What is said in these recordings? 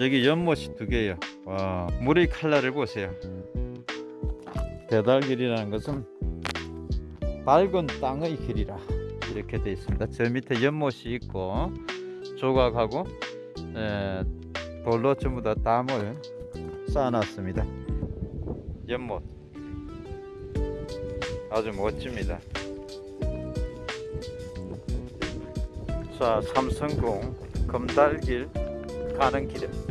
여기 연못이 두 개예요. 와, 물의 칼날을 보세요. 배달길이라는 것은 밝은 땅의 길이라 이렇게 되어 있습니다. 저 밑에 연못이 있고 조각하고 에, 돌로 전부 다 담을 쌓아놨습니다. 연못 아주 멋집니다. 자, 삼성공 금달길 가는 길입니다.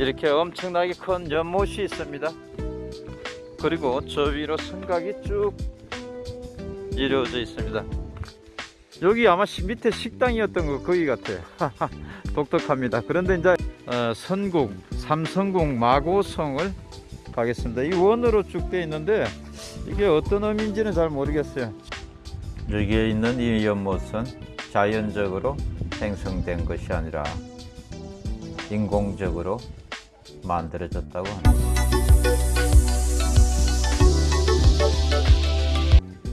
이렇게 엄청나게 큰 연못이 있습니다. 그리고 저 위로 성곽이 쭉 이루어져 있습니다. 여기 아마 시- 밑에 식당이었던 거 거기 같아요. 독특합니다. 그런데 이제 어, 선국 삼성국 마고성을 가겠습니다. 이 원으로 쭉 되어 있는데 이게 어떤 의미인지는 잘 모르겠어요. 여기에 있는 이 연못은 자연적으로 생성된 것이 아니라 인공적으로 만들어졌다고 합니다.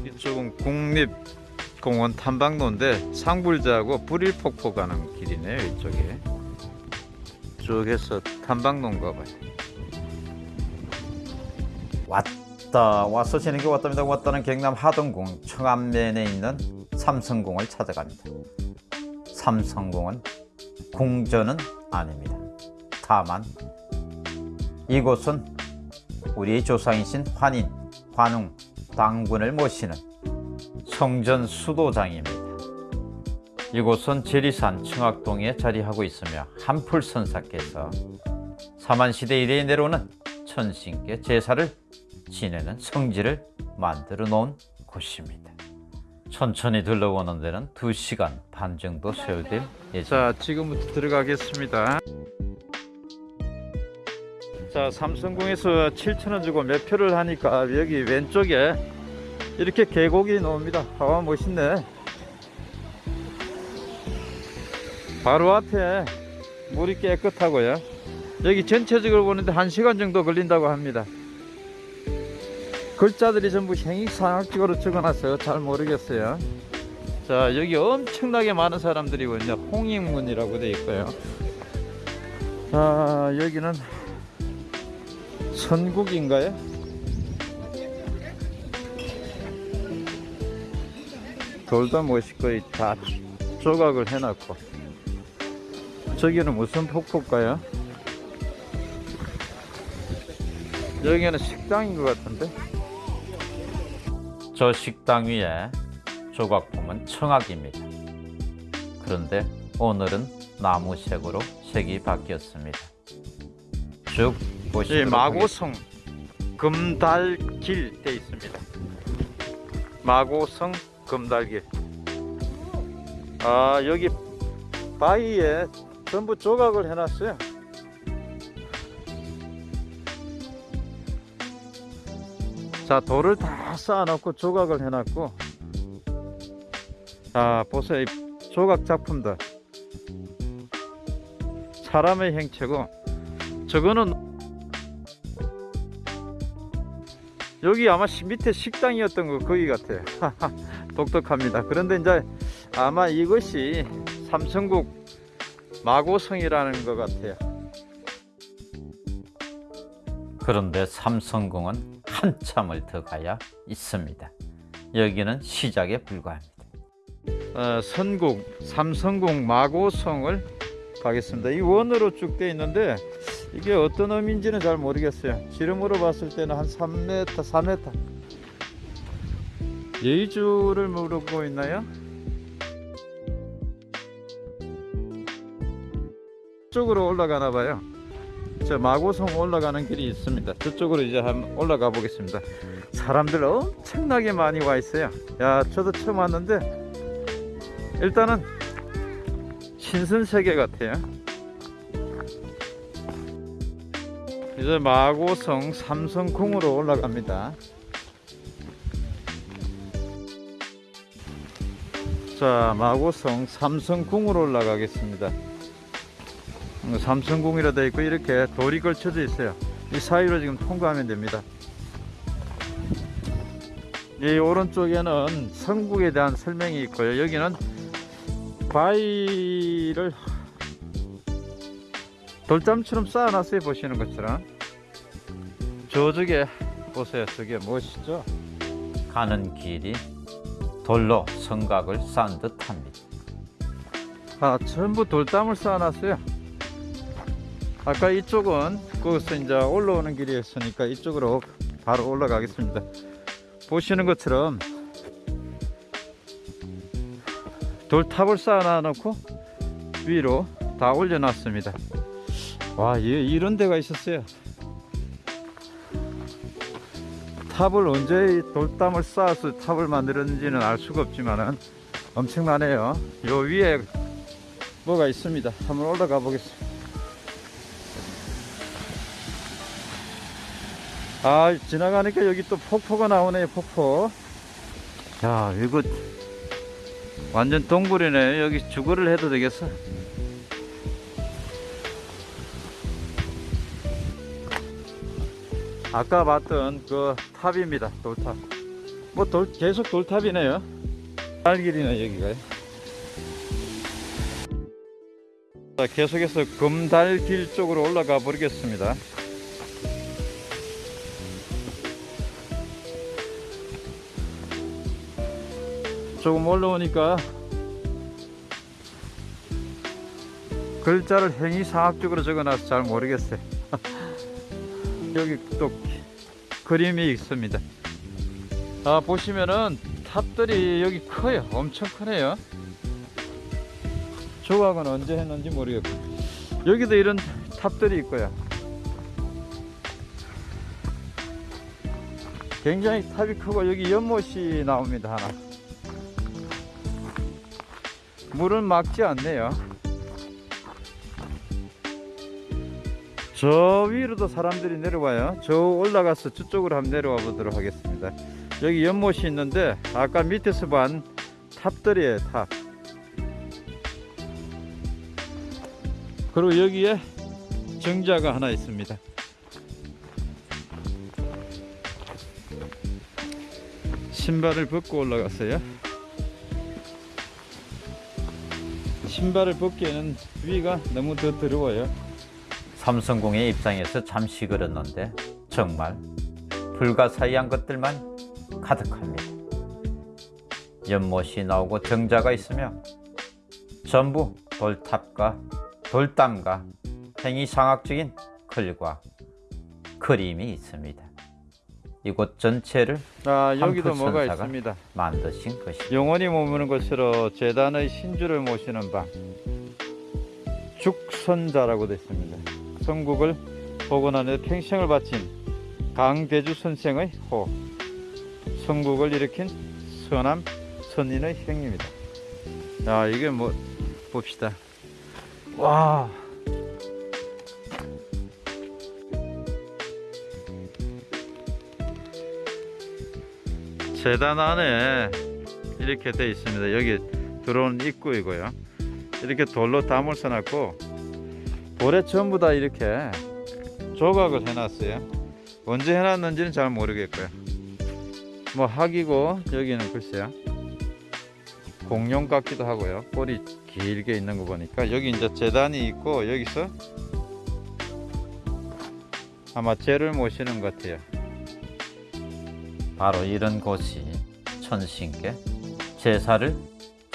이쪽은 국립 공원 탐방로인데 상불자하고 불일폭포 가는 길이네요. 이쪽에 쭉 해서 탐방로인가 봐요. 왔다 와서 지는 게 왔답니다. 왔다는 경남 하동공 청암면에 있는 삼성공을 찾아갑니다. 삼성공은 궁전은 아닙니다. 다만 이곳은 우리의 조상이신 환인, 환웅, 당군을 모시는 성전 수도장입니다. 이곳은 지리산 청학동에 자리하고 있으며 한풀선사께서 사만시대 이래에 내려오는 천신께 제사를 지내는 성지를 만들어 놓은 곳입니다. 천천히 둘러보는 데는 2시간 반 정도 소요될 예정. 자, 지금부터 들어가겠습니다. 자, 삼성공에서 7,000원 주고 매표를 하니까 여기 왼쪽에 이렇게 계곡이 나옵니다. 아, 멋있네. 바로 앞에 물이 깨끗하고요. 여기 전체적으로 보는데 1시간 정도 걸린다고 합니다. 글자들이 전부 생익상학적으로 적어놨어요. 잘 모르겠어요. 자, 여기 엄청나게 많은 사람들이 있냐 홍익문이라고 되어 있고요. 자, 여기는 선국인가요? 돌도 멋있고 다 조각을 해놨고 저기는 무슨 폭포일까요? 여기는 식당인 것 같은데 저 식당 위에 조각 보면 청학입니다 그런데 오늘은 나무색으로 색이 바뀌었습니다 쭉 예, 마고성 금달길 돼 있습니다. 마고성 금달길. 아 여기 바위에 전부 조각을 해놨어요. 자 돌을 다 쌓아놓고 조각을 해놨고 자 보세요 이 조각 작품들 사람의 행체고 저거는 여기 아마 시- 밑에 식당이었던 거 거기 같아요. 독특합니다. 그런데 이제 아마 이것이 삼성국 마고성이라는 것 같아요. 그런데 삼성공은 한참을 더 가야 있습니다. 여기는 시작에 불과합니다. 어, 선국 삼성국 마고성을 가겠습니다. 이 원으로 쭉 되어 있는데 이게 어떤 의미인지는 잘 모르겠어요. 지름으로 봤을 때는 한 3m, 4m. 예의주를 물고 있나요? 쪽으로 올라가나 봐요. 저 마고성 올라가는 길이 있습니다. 저쪽으로 이제 한번 올라가 보겠습니다. 사람들 엄청나게 많이 와 있어요. 야, 저도 처음 왔는데 일단은 신선세계 같아요. 이제 마고성 삼성궁으로 올라갑니다. 자, 마고성 삼성궁으로 올라가겠습니다. 음, 삼성궁이라 되어 있고 이렇게 돌이 걸쳐져 있어요. 이 사이로 지금 통과하면 됩니다. 이 오른쪽에는 성국에 대한 설명이 있고요. 여기는 바위를 돌담처럼 쌓아놨어요 보시는 것처럼. 저쪽에 보세요 저게 무엇이죠? 가는 길이 돌로 성곽을 쌓은 듯합니다. 아 전부 돌담을 쌓아놨어요. 아까 이쪽은 거기서 이제 올라오는 길이었으니까 이쪽으로 바로 올라가겠습니다. 보시는 것처럼 돌탑을 쌓아 놓고 위로 다 올려놨습니다 와 이- 이런 데가 있었어요. 탑을 언제 이 돌담을 쌓아서 탑을 만들었는지는 알 수가 없지만은 엄청나네요. 요 위에 뭐가 있습니다. 한번 올라가 보겠습니다. 아 지나가니까 여기 또 폭포가 나오네요 폭포. 야 이거 완전 동굴이네. 여기 주거를 해도 되겠어 아까 봤던 그 탑입니다 돌탑. 뭐 돌, 계속 돌탑이네요. 달길이네 여기가. 자 계속해서 금달길 쪽으로 올라가 보겠습니다. 조금 올라오니까 글자를 행위 사학적으로 적어놔서 잘 모르겠어요 여기 또 그림이 있습니다. 아 보시면은 탑들이 여기 커요. 엄청 크네요. 조각은 언제 했는지 모르겠고. 여기도 이런 탑들이 있고요. 굉장히 탑이 크고 여기 연못이 나옵니다 하나. 물은 막지 않네요 저 위로도 사람들이 내려와요. 저 올라가서 저쪽으로 한번 내려와 보도록 하겠습니다. 여기 연못이 있는데 아까 밑에서 본 탑들이에요 탑. 그리고 여기에 정자가 하나 있습니다. 신발을 벗고 올라갔어요. 신발을 벗기에는 위가 너무 더 더러워요 삼성공의 입장에서 잠시 걸었는데 정말 불가사의한 것들만 가득합니다. 연못이 나오고 정자가 있으며 전부 돌탑과 돌담과 행위상학적인 글과 그림이 있습니다. 이곳 전체를 아 여기도 뭐가? 있습니다 만드신 것입니다. 영원히 머무는 것으로 재단의 신주를 모시는 방 죽선자라고 됐습니다 성국을 복원하는 데 평생을 바친 강대주 선생의 호 성국을 일으킨 선암 선인의 형입니다 자 이게 뭐 봅시다 와 재단 안에 이렇게 돼 있습니다. 여기 들어오는 입구이고요. 이렇게 돌로 담을 써놨고 돌에 전부 다 이렇게 조각을 해놨어요. 언제 해놨는지는 잘 모르겠고요. 뭐 학이고 여기는 글쎄요. 공룡 같기도 하고요. 꼬리 길게 있는 거 보니까 여기 이제 재단이 있고 여기서 아마 죄를 모시는 것 같아요. 바로 이런 곳이 천신께 제사를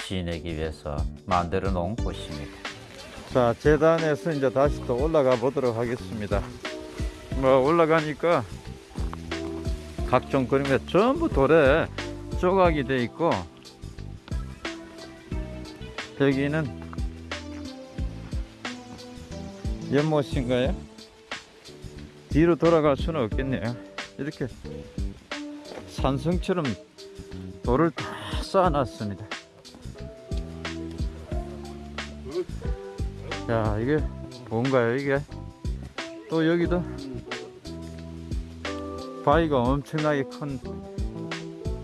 지내기 위해서 만들어 놓은 곳입니다. 자 재단에서 이제 다시 또 올라가 보도록 하겠습니다. 뭐 올라가니까 각종 그림에 전부 돌에 조각이 돼 있고 여기는 연못인가요? 뒤로 돌아갈 수는 없겠네요. 이렇게 산성처럼 돌을 다 쌓아놨습니다 야 이게 뭔가요 이게? 또 여기도 바위가 엄청나게 큰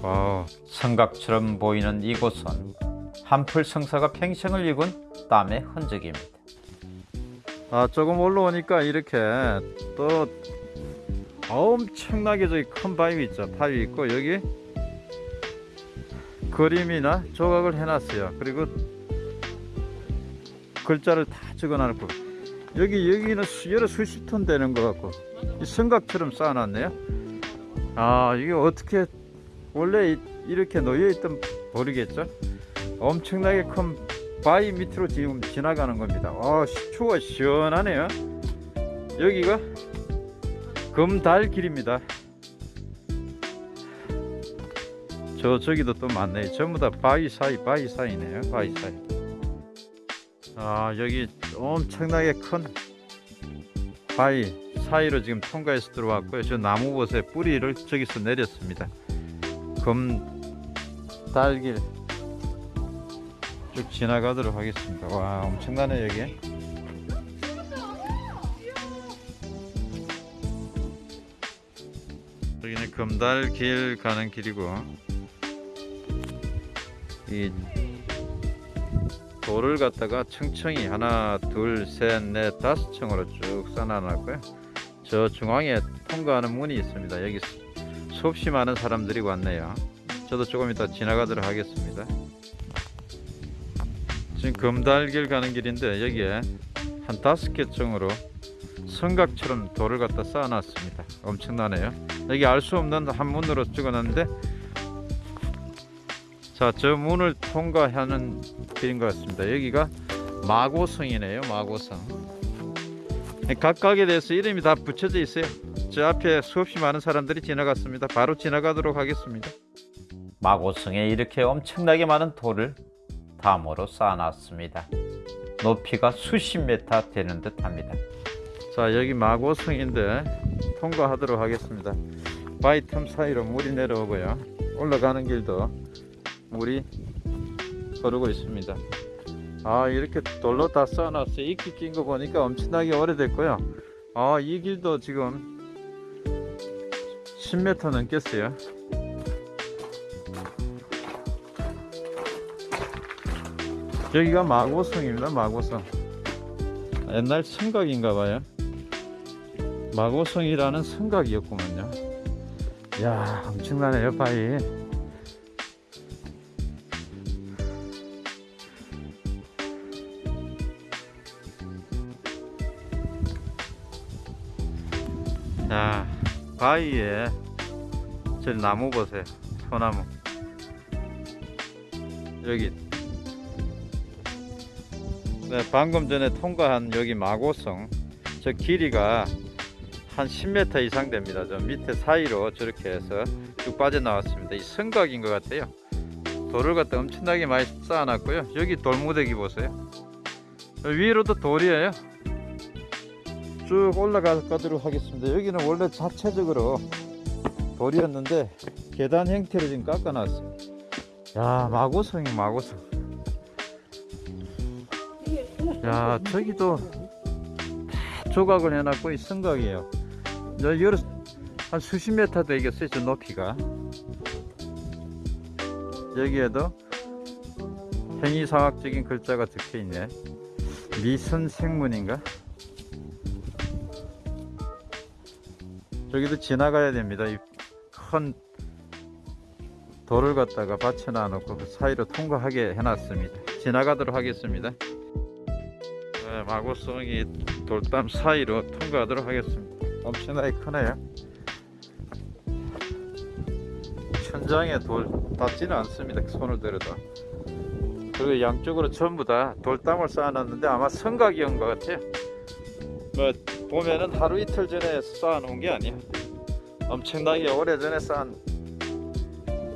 와, 성곽처럼 보이는 이곳은 한풀 성사가 평생을 입은 땀의 흔적입니다. 아 조금 올라오니까 이렇게 또 엄청나게 저기 큰 바위 있죠? 바위 있고 여기 그림이나 조각을 해놨어요. 그리고 글자를 다 적어놔놓고 여기 여기는 수- 여러 수십 톤 되는 것 같고 이 성곽처럼 쌓아놨네요. 아 이게 어떻게 원래 이- 이렇게 놓여 있던 모르겠죠. 엄청나게 큰 바위 밑으로 지금 지나가는 겁니다. 아 추워 시원하네요. 여기가 금달길입니다. 저 저기도 또 많네요. 전부 다 바위 사이 바위 사이네요. 바위 사이. 아 여기 엄청나게 큰 바위 사이로 지금 통과해서 들어왔고요. 저 나무 보세 뿌리를 저기서 내렸습니다. 금달길 쭉 지나가도록 하겠습니다. 와 엄청나네 여기. 여기는 금달길 가는 길이고 이 돌을 갖다가 층층이 하나 둘셋넷 다섯 층으로 쭉 쌓아놨고요. 저 중앙에 통과하는 문이 있습니다. 여기 수- 수없이 많은 사람들이 왔네요. 저도 조금 이따 지나가도록 하겠습니다. 지금 금달길 가는 길인데 여기에 한 다섯 개 층으로 성곽처럼 돌을 갖다 쌓아놨습니다. 엄청나네요. 여기 알 수 없는 한 문으로 찍어놨는데 자, 저 문을 통과하는 길인 것 같습니다. 여기가 마고성이네요. 마고성. 각각에 대해서 이름이 다 붙여져 있어요. 저 앞에 수없이 많은 사람들이 지나갔습니다. 바로 지나가도록 하겠습니다. 마고성에 이렇게 엄청나게 많은 돌을 담으로 쌓아놨습니다. 높이가 수십 메타 되는 듯 합니다. 자, 여기 마고성인데 통과하도록 하겠습니다. 바위 틈 사이로 물이 내려오고요. 올라가는 길도 물이 흐르고 있습니다. 아, 이렇게 돌로 다 쌓아놨어요. 이끼 낀 거 보니까 엄청나게 오래됐고요. 아, 이 길도 지금 10m 넘겠어요. 여기가 마고성입니다. 마고성. 옛날 성곽인가 봐요. 마고성이라는 성곽이었구만요. 야, 엄청나네요, 바위. 바위에 저 나무 보세요. 소나무. 여기. 네, 방금 전에 통과한 여기 마고성. 저 길이가 한 10m 이상 됩니다. 저 밑에 사이로 저렇게 해서 쭉 빠져나왔습니다. 이 성곽인 것 같아요. 돌을 갖다 엄청나게 많이 쌓아놨고요. 여기 돌무대기 보세요. 위로도 돌이에요. 쭉 올라가도록 하겠습니다. 여기는 원래 자체적으로 돌이었는데 계단 형태로 지금 깎아놨어요. 야 마고성이 마고성. 야 저기도 다 조각을 해놨고 이 성곽이에요. 저 여러 한 수십 메타 되겠어요. 저 높이가. 여기에도 행위상학적인 글자가 적혀있네. 미선생문인가? 저기도 지나가야 됩니다. 이 큰 돌을 갖다가 받쳐 놔놓고 그 사이로 통과하게 해놨습니다. 지나가도록 하겠습니다. 네, 마고성이 돌담 사이로 통과하도록 하겠습니다. 엄청나게 크네요. 천장에 돌 닿지는 않습니다. 손을 들어도. 그리고 양쪽으로 전부 다 돌담을 쌓아놨는데 아마 성곽이온 것 같아요. 뭐 보면은 하루 이틀 전에 쌓아놓은 게 아니야. 엄청나게 오래전에 쌓은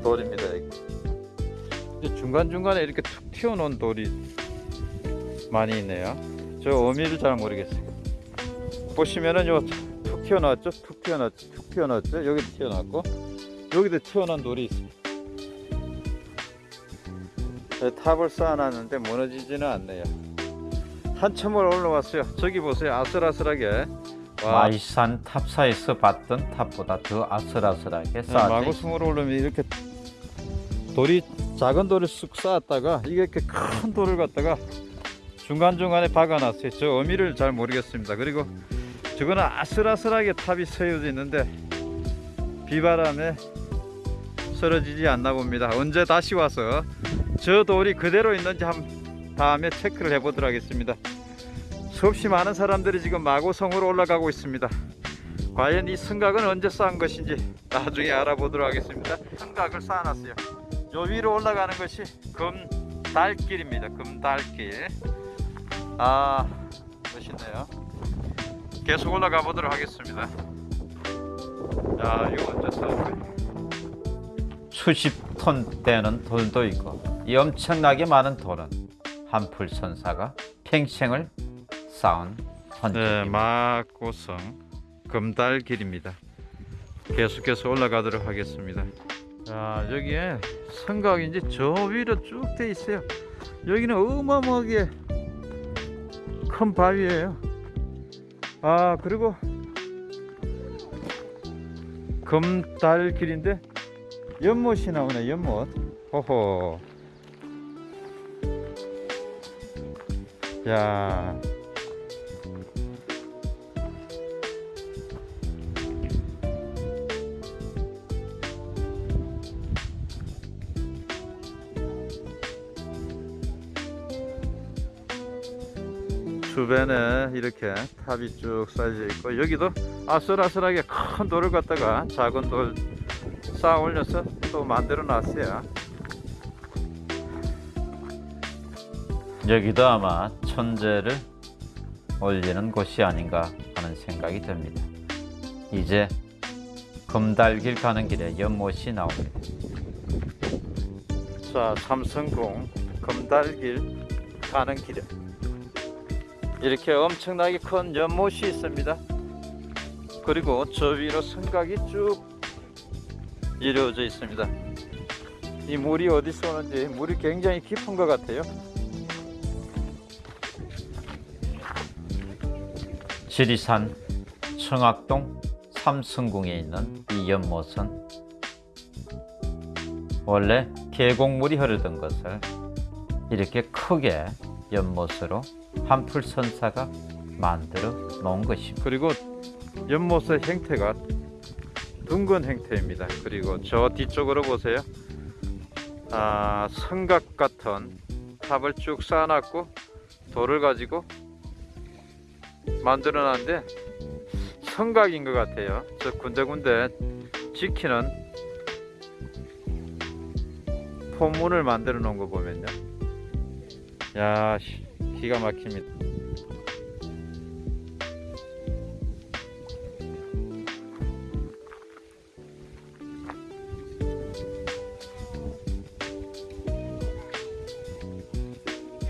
돌입니다. 이게. 중간중간에 이렇게 툭 튀어놓은 돌이 많이 있네요. 저 의미를 잘 모르겠어요. 보시면은 요툭 튀어나왔죠? 툭 튀어나왔죠? 툭 튀어나왔죠? 여기도 튀어나왔고 여기도 튀어나온 돌이. 저 탑을 쌓아놨는데 무너지지는 않네요. 한참을 올라왔어요. 저기 보세요. 아슬아슬하게. 와, 마이산 탑사에서 봤던 탑보다 더 아슬아슬하게 네, 쌓아져 있습니다. 마구스으로 오르면 이렇게 돌이 작은 돌을 쑥 쌓았다가 이게 이렇게 큰 돌을 갖다가 중간중간에 박아놨어요. 저 의미를 잘 모르겠습니다. 그리고 저거는 아슬아슬하게 탑이 세워져 있는데 비바람에 쓰러지지 않나 봅니다. 언제 다시 와서 저 돌이 그대로 있는지 한 다음에 체크를 해 보도록 하겠습니다. 수없이 많은 사람들이 지금 마고성으로 올라가고 있습니다. 과연 이 성곽은 언제 쌓은 것인지 나중에 알아보도록 하겠습니다. 성곽을 쌓아놨어요. 요 위로 올라가는 것이 금달길입니다. 금달길. 아 멋있네요. 계속 올라가 보도록 하겠습니다. 자, 이거 언제 쌓은 거예요? 수십 톤 되는 돌도 있고 이 엄청나게 많은 돌은 한풀 선사가 평생을 쌓은 네, 흔적입니다. 마고성 금달길입니다. 계속해서 올라가도록 하겠습니다. 자, 여기에 성곽이 이제 저 위로 쭉 돼 있어요. 여기는 어마어마하게 큰 바위예요. 아, 그리고 금달길인데 연못이 나오네, 연못. 호호. 야, 주변에 이렇게 탑이 쭉 쌓여져 있고 여기도 아슬아슬하게 큰 돌을 갖다가 작은 돌 쌓아 올려서 또 만들어 놨어요 여기도 아마 천재를 올리는 곳이 아닌가 하는 생각이 듭니다. 이제 금달길 가는 길에 연못이 나옵니다. 자 삼성공 금달길 가는 길에 이렇게 엄청나게 큰 연못이 있습니다. 그리고 저 위로 성곽이 쭉 이루어져 있습니다. 이 물이 어디서 오는지 물이 굉장히 깊은 것 같아요. 지리산 청학동 삼성궁에 있는 이 연못은 원래 계곡물이 흐르던 것을 이렇게 크게 연못으로 한풀 선사가 만들어 놓은 것입니다. 그리고 연못의 형태가 둥근 형태입니다. 그리고 저 뒤쪽으로 보세요. 아, 성곽 같은 탑을 쭉 쌓아놨고 돌을 가지고 만들어놨는데 성곽인 것 같아요. 저 군데군데 지키는 포문을 만들어 놓은 거 보면요. 야, 씨, 기가 막힙니다.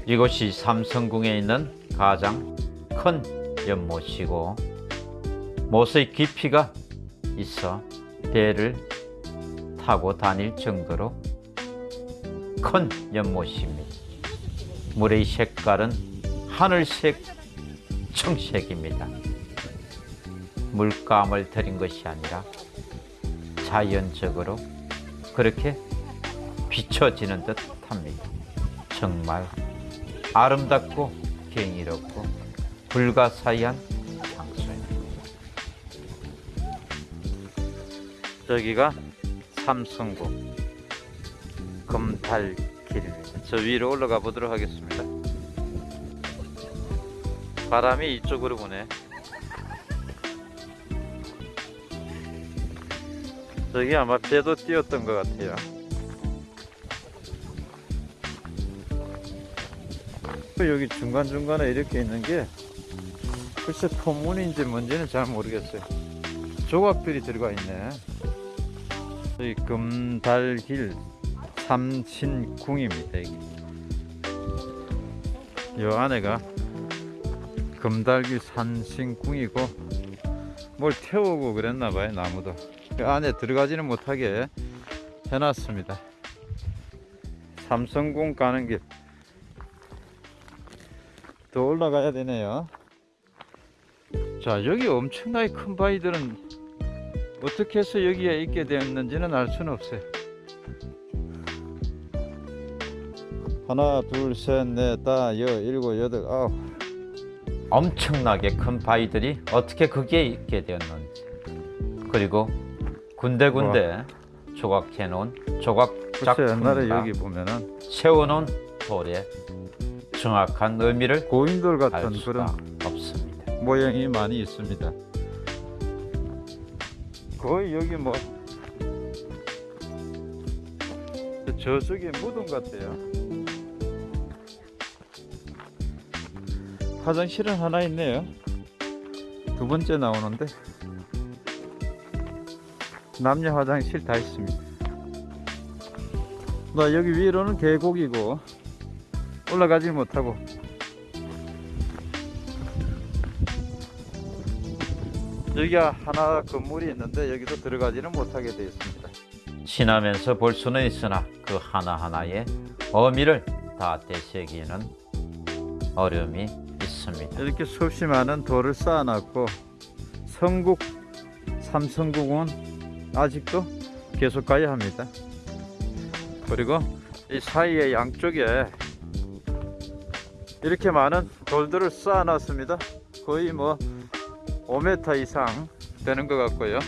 이곳이 삼성궁에 있는 가장 큰 연못이고 못의 깊이가 있어 배를 타고 다닐 정도로 큰 연못입니다. 물의 색깔은 하늘색 청색입니다. 물감을 들인 것이 아니라 자연적으로 그렇게 비춰지는 듯 합니다. 정말 아름답고 경이롭고 불가사의한 장소입니다. 여기가 삼성궁 금달길입니다. 저 위로 올라가 보도록 하겠습니다. 바람이 이쪽으로 부네. 저기 아마 배도 띄었던 것 같아요. 여기 중간중간에 이렇게 있는 게 글쎄 포문인지 뭔지는 잘 모르겠어요. 조각들이 들어가 있네. 이 금달길 삼신궁입니다. 여기. 요 안에가 금달길 삼신궁이고 뭘 태우고 그랬나봐요 나무도 그 안에 들어가지는 못하게 해놨습니다. 삼성궁 가는 길. 더 올라가야 되네요. 자 여기 엄청나게 큰 바위들은 어떻게 해서 여기에 있게 되었는지는 알 수는 없어요. 하나, 둘, 셋, 넷, 다, 여, 일곱, 여덟, 아홉. 엄청나게 큰 바위들이 어떻게 거기에 있게 되었는지 그리고 군데군데 조각해 놓은 조각 작품과 여기 보면은 세워놓은 돌의 정확한 의미를 고인돌 알 같은 그런 없습니다. 모양이 많이 있습니다. 거의 여기 뭐 저쪽에 무덤 같아요. 화장실은 하나 있네요. 두 번째 나오는데 남녀 화장실 다 있습니다. 나 여기 위로는 계곡이고 올라가지 못하고 여기가 하나 건물이 있는데 여기도 들어가지는 못하게 되어 있습니다. 지나면서 볼 수는 있으나 그 하나하나의 의미를 다 되새기는 어려움이 있습니다. 이렇게 수없이 많은 돌을 쌓아놨고 성국 삼성국은 아직도 계속 가야 합니다. 그리고 이 사이의 양쪽에 이렇게 많은 돌들을 쌓아놨습니다. 거의 뭐 5m 이상 되는 것 같고요.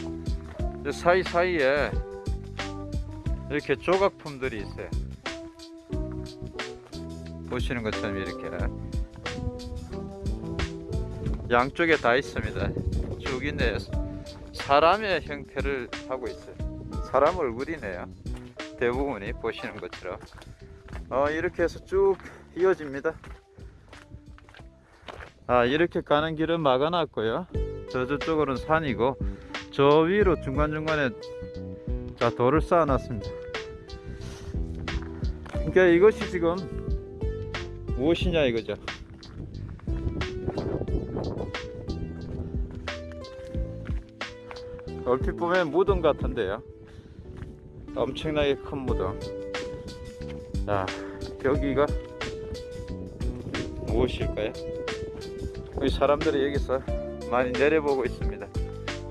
이 사이사이에 이렇게 조각품들이 있어요. 보시는 것처럼 이렇게 양쪽에 다 있습니다. 쭉 있네요. 사람의 형태를 하고 있어요. 사람 얼굴이네요. 대부분이 보시는 것처럼. 어, 이렇게 해서 쭉 이어집니다. 아, 이렇게 가는 길은 막아놨고요. 저 저쪽으로는 산이고, 저 위로 중간중간에 자, 돌을 쌓아놨습니다. 그러니까 이것이 지금 무엇이냐 이거죠. 얼핏 보면 무덤 같은데요. 엄청나게 큰 무덤. 자, 여기가 무엇일까요? 여기 사람들이 여기서 많이 내려보고 있습니다.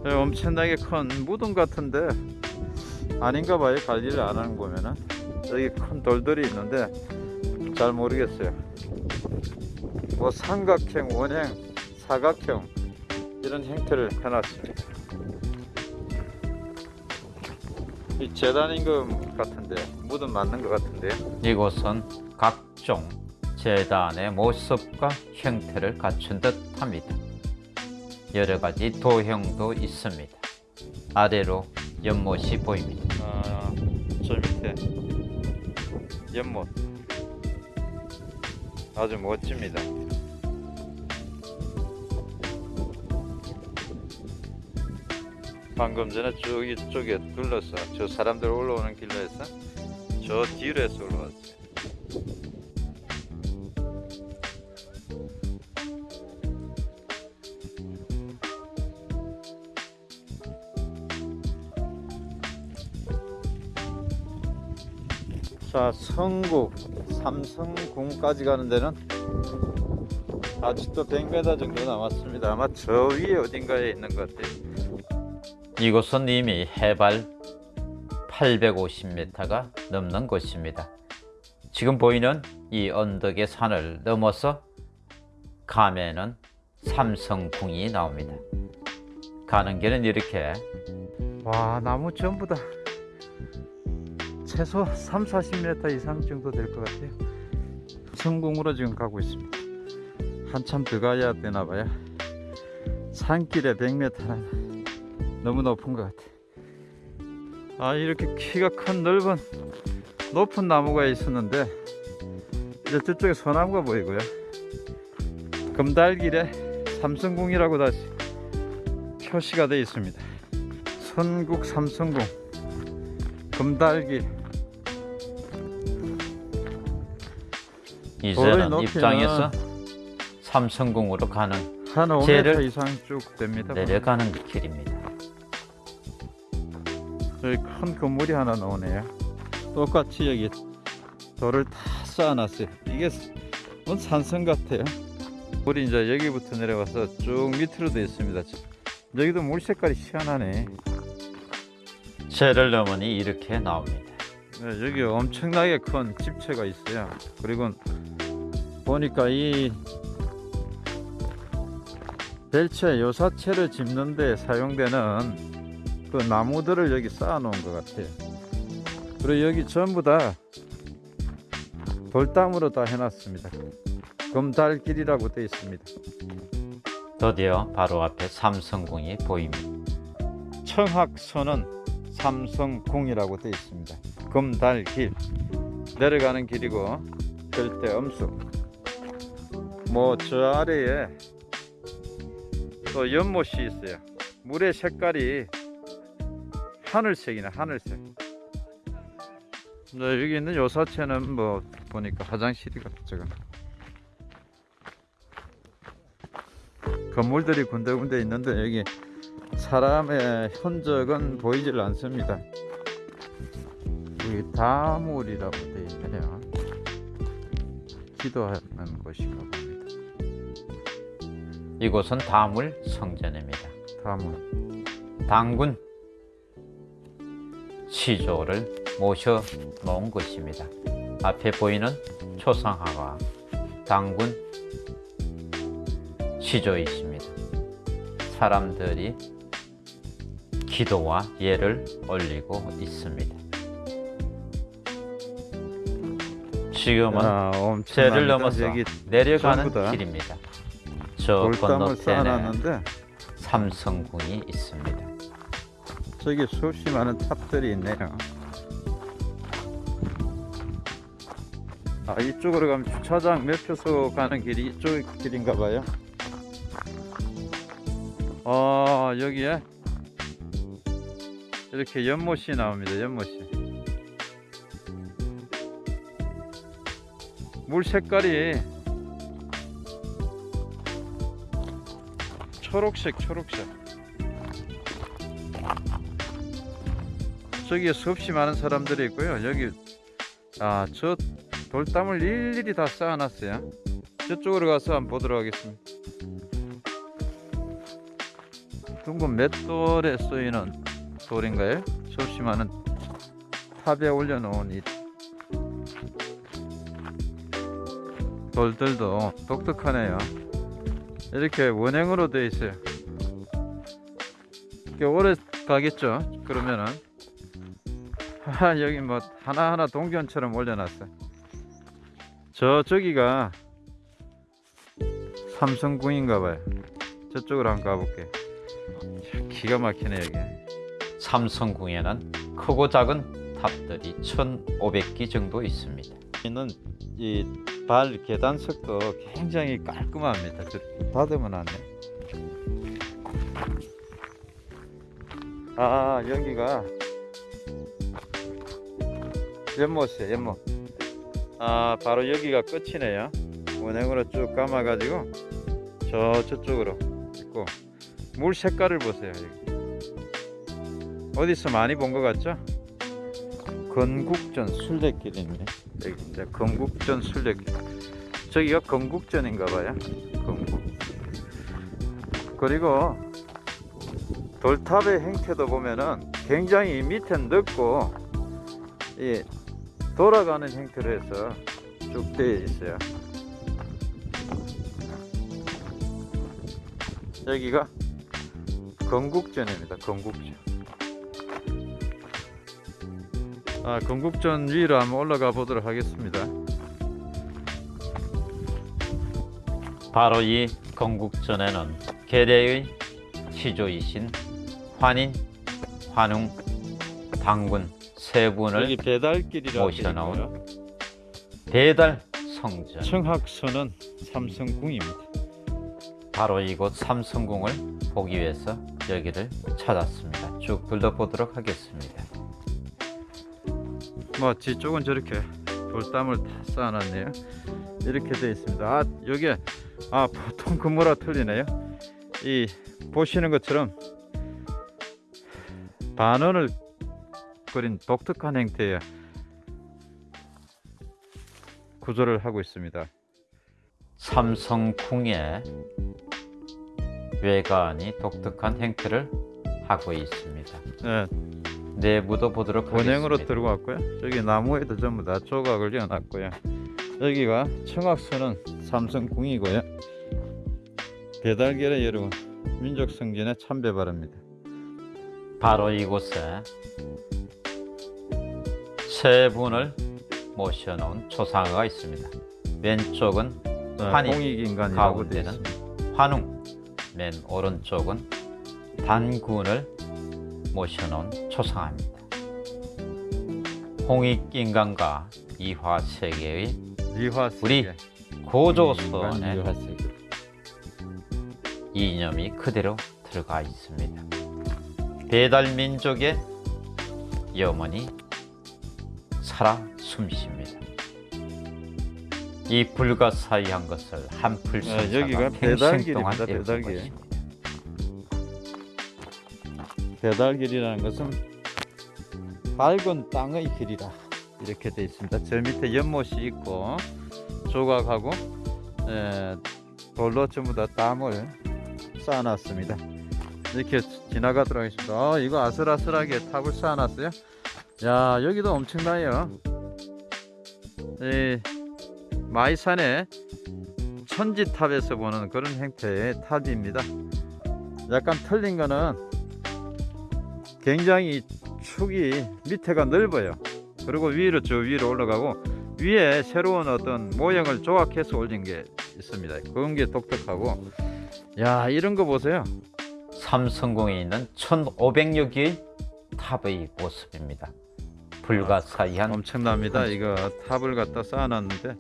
여기 엄청나게 큰 무덤 같은데 아닌가 봐요. 관리를 안 하는 거 보면은 여기 큰 돌들이 있는데 잘 모르겠어요. 뭐 삼각형, 원형, 사각형 이런 형태를 해놨습니다. 이 재단인 것 같은데 무덤 맞는 것 같은데요. 이곳은 각종 재단의 모습과 형태를 갖춘 듯 합니다. 여러 가지 도형도 있습니다. 아래로 연못이 보입니다. 아, 저 밑에 연못 아주 멋집니다. 방금 전에 쭉 이쪽에 둘러서 저 사람들 올라오는 길로 해서 저 뒤로 해서 올라왔어요. 자, 성국 삼성궁까지 가는 데는 아직도 100m 정도 남았습니다. 아마 저 위에 어딘가에 있는 것 같아요. 이곳은 이미 해발 850m가 넘는 곳입니다. 지금 보이는 이 언덕의 산을 넘어서 가면은 삼성궁이 나옵니다. 가는 길은 이렇게 와, 나무 전부 다 최소 3, 40m 이상 정도 될 것 같아요. 성궁으로 지금 가고 있습니다. 한참 더 가야 되나 봐요. 산길에 100m는 너무 높은 것 같아. 아, 이렇게 키가 큰 넓은 높은 나무가 있었는데 이제 저쪽에 소나무가 보이고요. 금달길에 삼성궁이라고 다시 표시가 되어 있습니다. 선국 삼성궁 금달길 이제는 입장에서 삼성궁으로 가는 한 5m 쟤를 이상 쭉 됩니다. 내려가는 길입니다. 여기 큰 건물이 하나 나오네요. 똑같이 여기 돌을 다 쌓아놨어요. 이게 뭔 산성 같아요. 물이 이제 여기부터 내려와서 쭉 밑으로 되어 있습니다. 여기도 물 색깔이 희한하네. 새를 넘으니 이렇게 나옵니다. 네, 여기 엄청나게 큰 집채가 있어요. 그리고 보니까 이 벨채 요사채를 짚는데 사용되는 그 나무들을 여기 쌓아 놓은 것 같아요. 그리고 여기 전부 다 돌담으로 다 해놨습니다. 금달길이라고 되어 있습니다. 드디어 바로 앞에 삼성궁이 보입니다. 청학선은 삼성궁이라고 되어 있습니다. 금달길 내려가는 길이고 절대 엄수. 뭐 저 아래에 또 연못이 있어요. 물의 색깔이 하늘색이네 하늘색. 네, 여기 있는 요사체는 뭐 보니까 화장실이겠죠. 건물들이 군데군데 있는데 여기 사람의 흔적은 보이질 않습니다. 여기 다물이라고 되어 있네요. 기도하는 곳인가 봅니다. 이곳은 다물 성전입니다. 다물. 당군 시조를 모셔 놓은 것입니다. 앞에 보이는 초상화가 당군 시조이십니다. 사람들이 기도와 예를 올리고 있습니다. 지금은 아, 엄청납니다. 넘어서 내려가는 전부 다 길입니다. 저 건너편에 삼성궁이 있습니다. 저기 수없이 많은 탑들이 있네요. 아 이쪽으로 가면 주차장 매표소 가는 길이 이쪽 길인가 봐요. 아 여기에 이렇게 연못이 나옵니다. 연못이. 물 색깔이 초록색 초록색. 저기에 수없이 많은 사람들이 있고요. 여기 아 저 돌담을 일일이 다 쌓아놨어요. 저쪽으로 가서 한번 보도록 하겠습니다. 둥근 맷돌에 쓰이는 돌인가요? 수없이 많은 탑에 올려놓은 이 돌들도 독특하네요. 이렇게 원형으로 되어 있어요. 꽤 오래 가겠죠? 그러면은 아, 여기 뭐 하나하나 동전처럼 올려놨어. 저 저기가 삼성궁인가 봐요. 저쪽으로 한번 가볼게. 참 기가 막히네 여기. 삼성궁에는 크고 작은 탑들이 1,500기 정도 있습니다. 있는 이발 계단석도 굉장히 깔끔합니다. 저 닫으면 안 돼. 아 여기가 연못이에요 연못. 아 바로 여기가 끝이네요. 원형으로 쭉 감아 가지고 저 저쪽으로 있고 물 색깔을 보세요. 여기. 어디서 많이 본 것 같죠? 건국전 순례길입니다. 여기 이제 건국전 순례길. 저기가 건국전인가 봐요. 건국. 그리고 돌탑의 형태도 보면은 굉장히 밑에 넓고 이 돌아가는 형태로 해서 쭉 되어 있어요. 여기가 건국전입니다. 건국전. 아, 건국전 위로 한번 올라가 보도록 하겠습니다. 바로 이 건국전에는 계대의 시조이신 환인, 환웅, 당군 세 여기 분을 배달길이라고 모셔놓은. 배달 성전 청학선은 삼성궁입니다. 바로 이곳 삼성궁을 보기 위해서 여기를 찾았습니다. 쭉 둘러보도록 하겠습니다. 뭐 뒤쪽은 저렇게 돌담을 다 쌓아놨네요. 이렇게 되어 있습니다. 아 여기에 아 보통 건물과 틀리네요. 이 보시는 것처럼 반원을 그린 독특한 형태의 구조를 하고 있습니다. 삼성궁의 외관이 독특한 형태를 하고 있습니다. 예, 내부도 보도록 원형으로 하겠습니다. 들고 왔고요. 저기 나무에도 전부 다 조각을 이어놨고요. 여기가 청학선은 삼성궁이고요. 배달결의 여러분 민족성전에 참배 바랍니다. 바로 이곳에 세 분을 모셔놓은 초상화가 있습니다. 왼쪽은 홍익인간이라고 되어 가운데는. 환웅, 맨 오른쪽은 단군을 모셔놓은 초상화입니다. 홍익인간과 이화세계의 이화세계. 우리 고조선의. 이념이 그대로 들어가 있습니다. 배달민족의 염원이 살아 숨쉽니다. 이 불가사의한 것을 한풀 선사가 아, 여기가 평생 배달길입니다, 동안 배달길. 배달길이라는 것은 밝은 땅의 길이라 이렇게 되어 있습니다. 저 밑에 연못이 있고 조각하고 에, 돌로 전부 다 땀을 쌓아놨습니다. 이렇게 지나가도록 하겠습니다. 어, 이거 아슬아슬하게 탑을 쌓아놨어요. 야 여기도 엄청나요. 이 마이산의 천지탑에서 보는 그런 형태의 탑입니다. 약간 틀린 거는 굉장히 축이 밑에가 넓어요. 그리고 위로 저 위로 올라가고 위에 새로운 어떤 모형을 조각해서 올린 게 있습니다. 그런 게 독특하고 야 이런 거 보세요. 삼성궁에 있는 1500여 개의 탑의 모습입니다. 불가사의한 엄청납니다. 이거 탑을 갖다 쌓아놨는데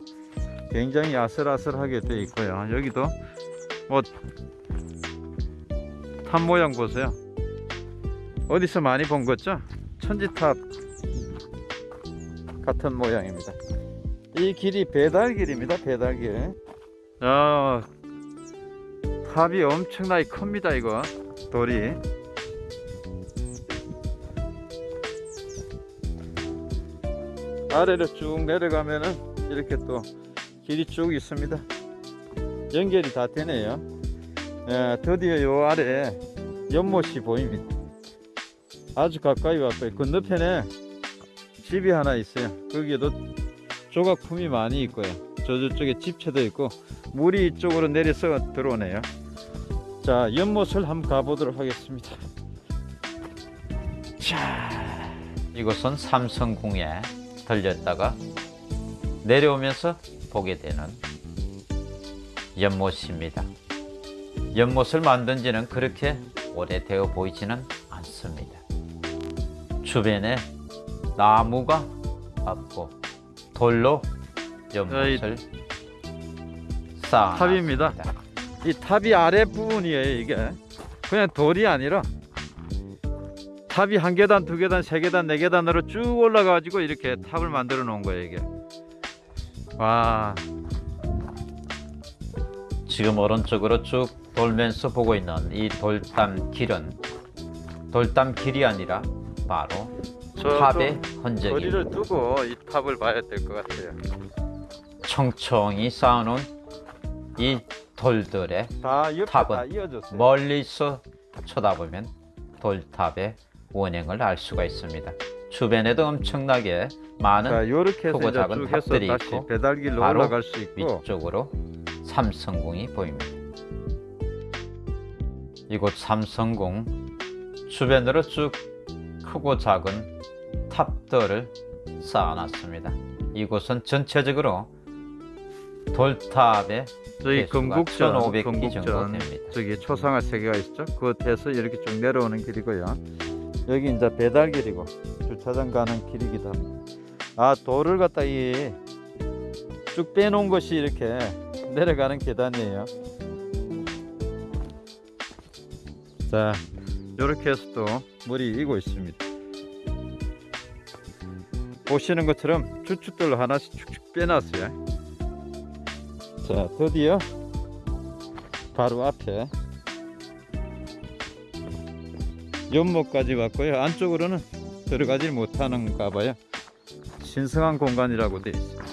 굉장히 아슬아슬하게 돼 있고요. 여기도 뭐탑 모양 보세요. 어디서 많이 본 거죠? 천지탑 같은 모양입니다. 이 길이 배달길입니다. 배달길. 아, 탑이 엄청나게 큽니다. 이거 돌이. 아래로 쭉 내려가면은 이렇게 또 길이 쭉 있습니다. 연결이 다 되네요. 예, 드디어 요 아래 연못이 보입니다. 아주 가까이 왔고요. 건너편에 집이 하나 있어요. 거기에도 조각품이 많이 있고요. 저 저쪽에 집채도 있고 물이 이쪽으로 내려서 들어오네요. 자, 연못을 한번 가보도록 하겠습니다. 자, 이곳은 삼성궁에 들렸다가 내려오면서 보게 되는 연못입니다. 연못을 만든 지는 그렇게 오래되어 보이지는 않습니다. 주변에 나무가 없고 돌로 연못을 쌓아 탑입니다. 이 탑이 아래 부분이에요. 이게 그냥 돌이 아니라 탑이 한 계단, 두 계단, 세 계단, 네 계단으로 쭉 올라가지고 이렇게 탑을 만들어 놓은 거예요. 이게 와, 지금 오른쪽으로 쭉 돌면서 보고 있는 이 돌담 길은 돌담 길이 아니라 바로 저 탑의 좀 흔적입니다. 거리를 두고 이 탑을 봐야 될 것 같아요. 청청이 쌓아놓은 이 옆에 탑은. 멀리서 쳐다보면 돌탑의 원형을 알 수가 있습니다. 주변에도 엄청나게 많은 자, 요렇게 크고 작은 탑들이 있고 배달길로 바로 올라갈 수 있고 위쪽으로 삼성궁이 보입니다. 이곳 삼성궁 주변으로 쭉 크고 작은 탑들을 쌓아놨습니다. 이곳은 전체적으로 돌탑의 저희 금국전, 1500기 정도 금국전 됩니다. 저기 초상화 세 개가 있죠. 그것에서 이렇게 쭉 내려오는 길이고요. 여기 이제 배달길이고 주차장 가는 길이기도 합니다. 아 돌을 갖다 이 쭉 빼놓은 것이 이렇게 내려가는 계단이에요. 자 이렇게 해서 또 물이 이고 있습니다. 보시는 것처럼 추축들로 하나씩 축축 빼놨어요. 자 드디어 바로 앞에 연못까지 왔고요 안쪽으로는 들어가지 못하는가 봐요 신성한 공간이라고 되어 있습니다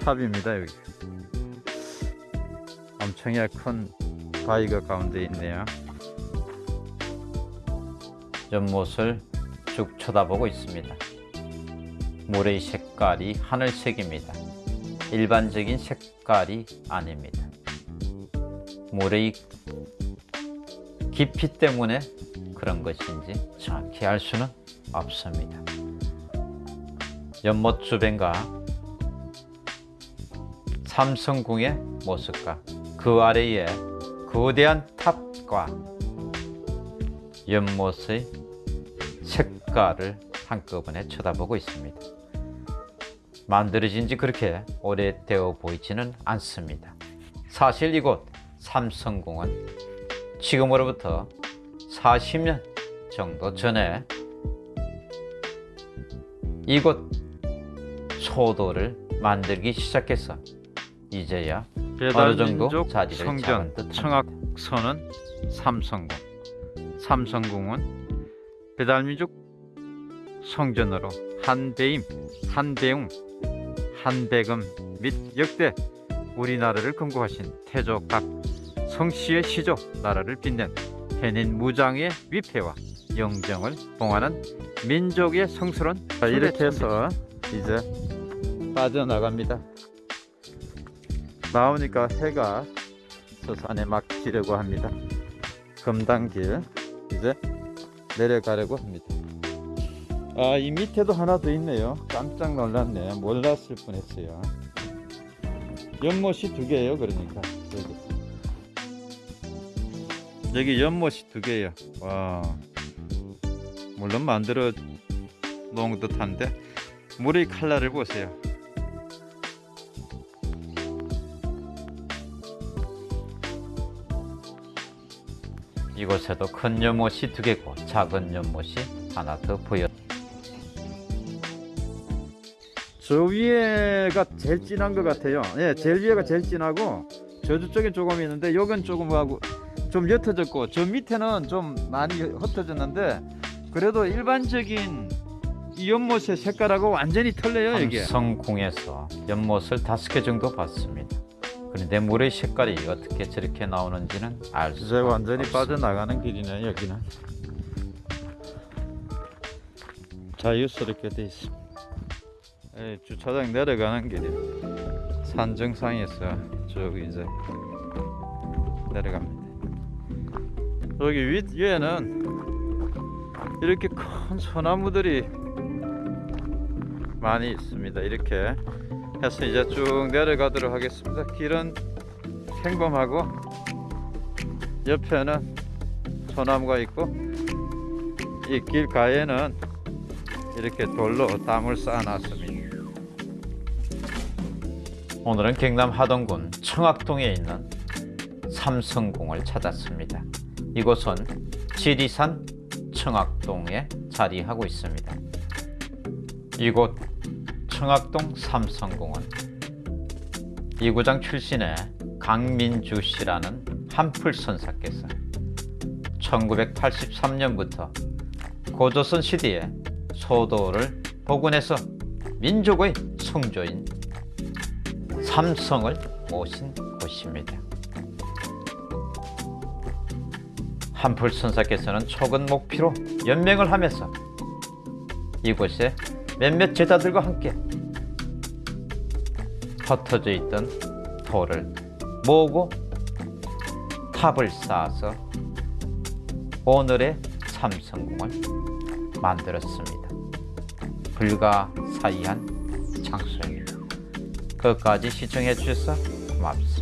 탑입니다 여기 엄청나게 큰 바위가 가운데 있네요 연못을 쭉 쳐다보고 있습니다. 물의 색깔이 하늘색입니다. 일반적인 색깔이 아닙니다. 물의 깊이 때문에 그런 것인지 정확히 알 수는 없습니다. 연못 주변과 삼성궁의 모습과 그 아래에 거대한 탑과 연못의 색깔을 한꺼번에 쳐다보고 있습니다. 만들어진 지 그렇게 오래되어 보이지는 않습니다. 사실 이곳 삼성공은 지금으로부터 40년 정도 전에 이곳 소도를 만들기 시작해서 이제야 어느 정도 배달민족 자리를 성전 잡은. 청학선은 삼성궁 삼성궁은 배달민족 성전으로 한배임, 한배웅, 한배금 및 역대 우리나라를 건국하신 태조 각 성씨의 시조 나라를 빛낸 해닌 무장의 위패와 영정을 봉하는 민족의 성스러운 자, 이렇게 해서 이제 빠져나갑니다. 나오니까 해가 저 산에 막 지려고 합니다. 금당길 이제 내려가려고 합니다. 아, 이 밑에도 하나 더 있네요. 깜짝 놀랐네. 몰랐을 뻔했어요. 연못이 두 개예요. 그러니까 여기 연못이 두 개예요. 와, 물론 만들어 놓은 듯한데 물의 칼날을 보세요. 이곳에도 큰 연못이 두 개고 작은 연못이 하나 더 보여. 저 위에가 제일 진한 것 같아요. 예, 제일 위에가 제일 진하고 저주 쪽에 조금 있는데 여긴 조금 하고 좀 옅어졌고 저 밑에는 좀 많이 흩어졌는데 그래도 일반적인 이 연못의 색깔하고 완전히 틀려요 이게. 삼성궁에서 연못을 다섯 개 정도 봤습니다. 그런데 물의 색깔이 어떻게 저렇게 나오는지는 알 수가 완전히 없습니다. 빠져나가는 길이네 여기는. 자유스럽게 돼 있습니다. 예, 주차장 내려가는 길이 산 정상에서 쭉 이제 내려갑니다. 여기 위, 위에는 이렇게 큰 소나무들이 많이 있습니다. 이렇게 해서 이제 쭉 내려가도록 하겠습니다. 길은 평범하고 옆에는 소나무가 있고 이 길 가에는 이렇게 돌로 담을 쌓아놨습니다. 오늘은 경남 하동군 청학동에 있는 삼성궁을 찾았습니다. 이곳은 지리산 청학동에 자리하고 있습니다. 이곳 청학동 삼성궁은 이구장 출신의 강민주 씨라는 한풀 선사께서 1983년부터 고조선 시대에 소도를 복원해서 민족의 성조인 삼성을 모신 곳입니다. 한풀 선사께서는 초근 목피로 연맹을 하면서 이곳에 몇몇 제자들과 함께 흩어져 있던 돌을 모으고 탑을 쌓아서 오늘의 삼성궁을 만들었습니다. 불가사의한 장소입니다. 끝까지 시청해 주셔서 고맙습니다.